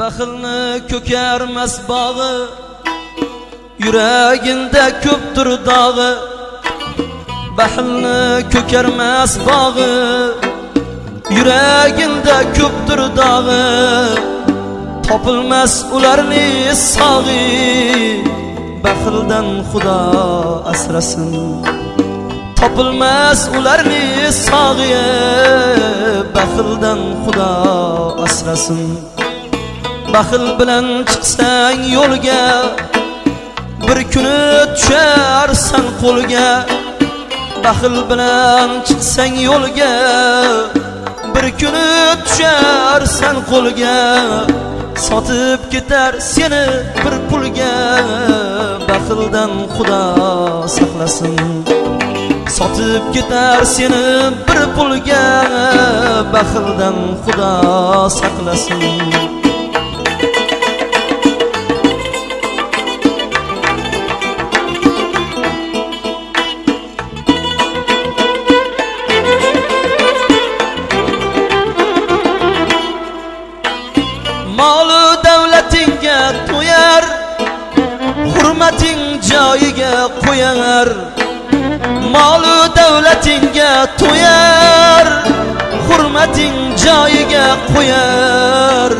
baxilni ko'karmas bog'i yuragingda ko'pdir dog'i. Baxilni ko'karmas bog'i yuragingda ko'pdir dog'i. Topilmas ularni sog'i baxildan xudo asrasin. Topilmas ularni sog'i baxildan xudo asrasin. Baxil bilan chiqsang yo'lga bir kuni tusharsan qo'lga. Baxil bilan chiqsang yo'lga bir kuni tusharsan qo'lga. Sotib ketar seni bir pulga baxildan xudo saqlasin. Sotib ketar seni bir pulga baxildan xudo saqlasin. Molu davlatingga to'yar hurmating joyiga qo'yar. Molu davlatingga to'yar hurmating joyiga qo'yar.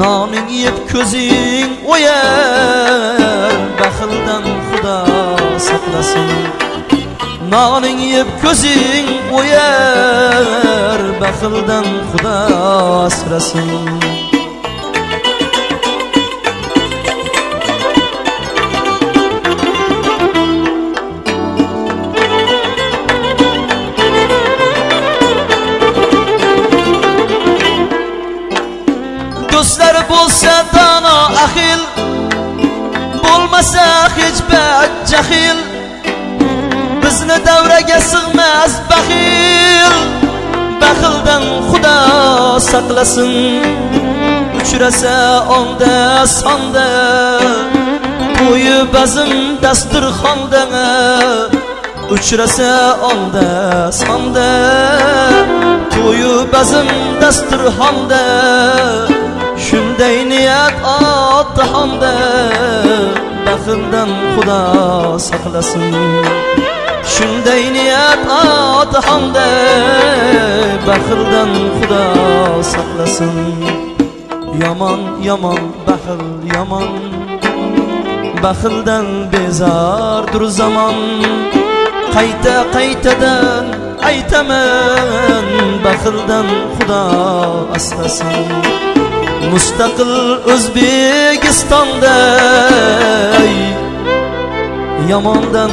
Noning yeb ko'zing o'yar baxildan xudo saqlasin. Noning yeb ko'zing o'yar baxildan xudo asrasin Dostlar bulsa dana ahil Bulmasa hiç bək cəxil Bizni davrəgə sığməz bəxil Bəxildən xuda saqlasın Uçurəsə onda sanda Boyu bəzim dasturxanda Uçurəsə onda sanda Toyu bəzim dasturxanda Medeniyet attı hamde Bakımdan Kuda saklasın Şunday niyet attı hamde Bakırdan Kuda saklasın Yaman yaman bakıl yaman. Bakıldan bezar dur zaman. Qayta qaytadan aytaman Bakıldan Kuda aslasin mustaqil o'zbekistonda yomondan